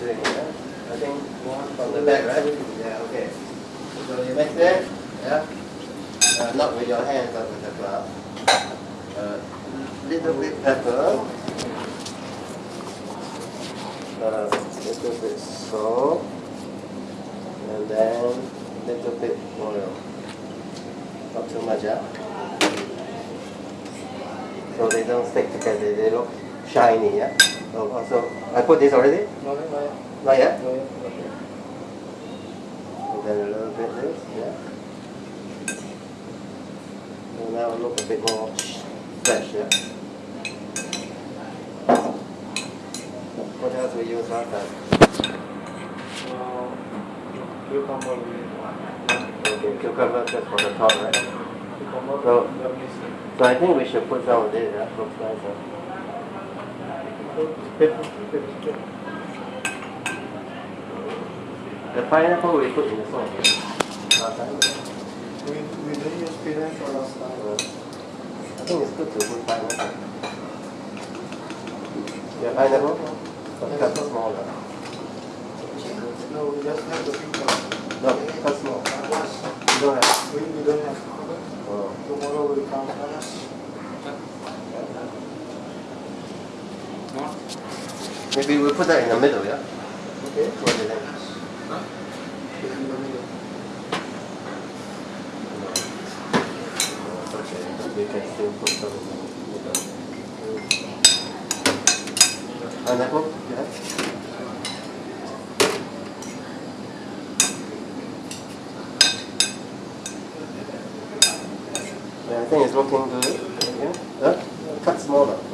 doing it? I think one from the back, right? Yeah, okay. So you yeah? Uh, not with your hands, but with the glove. Uh, little bit pepper. Uh, little bit salt. And then little bit oil. Not too much, yeah? So they don't stick together, they look shiny, yeah? Oh, so I put this already? No, no, no. Not yet? No, Okay. And then a little bit this, yeah. So now look a bit more fresh, yeah. What else we use time? Uh, cucumber Okay, cucumber just for the top, right? cucumber So- So I think we should put some of this, yeah, looks nice, huh? The pineapple we put in the sauce, yeah? Last time. We we didn't use pineapple last time. Uh, I think it's good to put pineapple. Yeah, pineapple, but cut smaller. No, we just have the cucumber. No, cut small. You don't have. We we don't have. Oh. Tomorrow will come. Maybe we put that in the middle, yeah? Okay. What do you think? In the middle. No. Okay, we can still put some in the middle. Yeah? Yeah, I think it's looking good. Yeah? Huh? Cut smaller.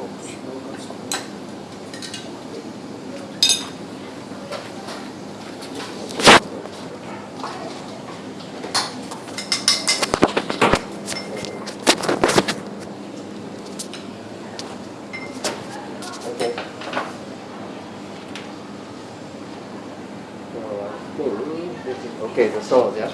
给的时候这样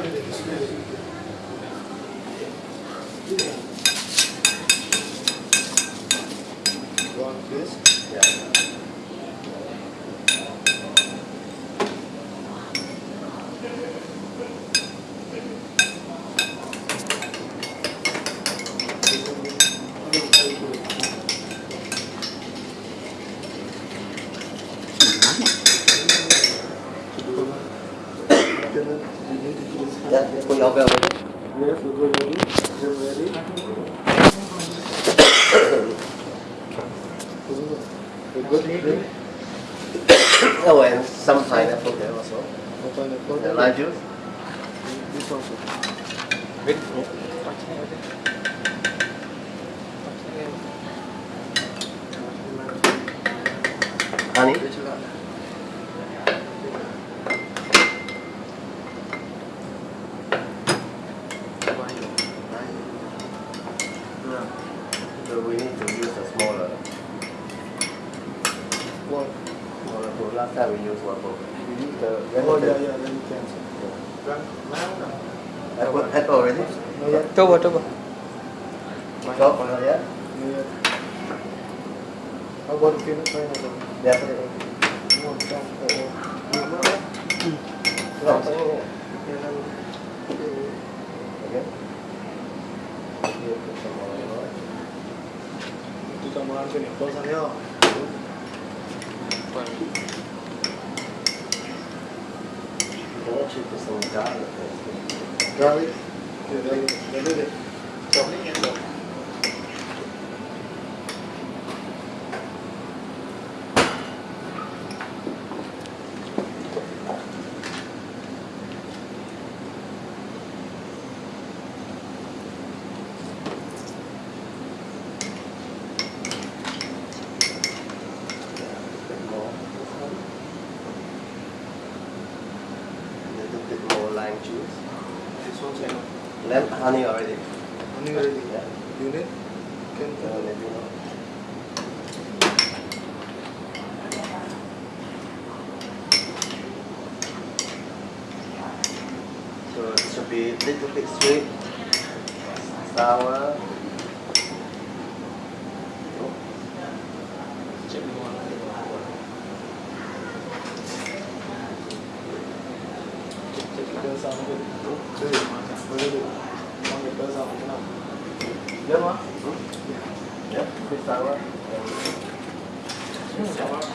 ですね。We are very good. Oh, and some pineapple also. The lime juice. Honey. pun orang last time we video tu We Ini the Oh ya ya dan cancel. Kan mana? Apa apa ready? Cuba cuba. Masuk apa ya? Ya. Apa tu kena kau nak? Ya tu. Okay. Itu sama orang ni. Kau sana ya. Oh. Can actually put some garlic. Garlic. Okay, ready. Ready. Chop. lemon honey already. Honey already. Yeah. You need? Can Uh, maybe not. So it should be little bit sweet, sour. Được không? Yeah, bit sour.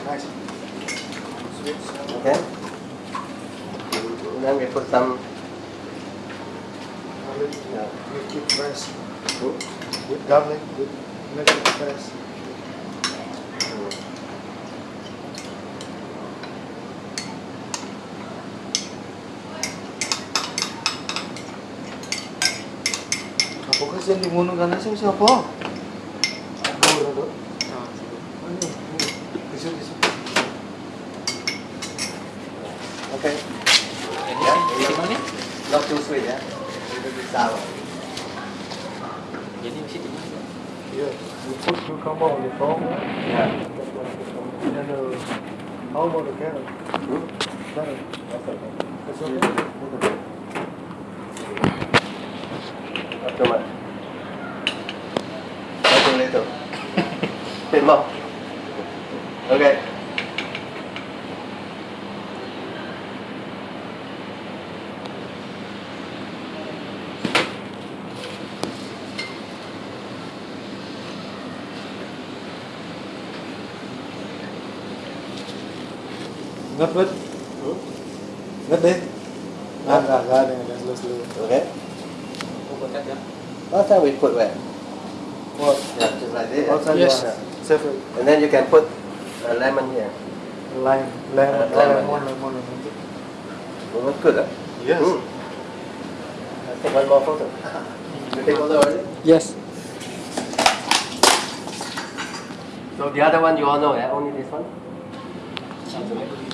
Nice. Sweet. Sour. Okay. And then we put some. Garlic. Yeah. Make it fresh. Hmm? With garlic, with make it fresh. Bukan seni murni karena siapa? Buruk tu. Begini, kecil-kecil. Okay. Ini, lihat ni. Lock two switch ya. Jadi siap. Yeah. You put your camera on the phone. Yeah. Then, uh, how about the camera? Yeah. That's it. That's all. Okay. không ok ngất vứt ngất đi ra ra ra đây là loose loose ok What's that we put where? What? Yeah, just like this. Yes. One. Separate. And then you can put a lemon here. Lime, lemon, Uh, lemon, lemon, yeah. lemon, lemon. That's good, huh? Yes. Mm. I'll take one more photo. you take photo already? Yes. So the other one you all know, yeah? Only this one? Satu lagi.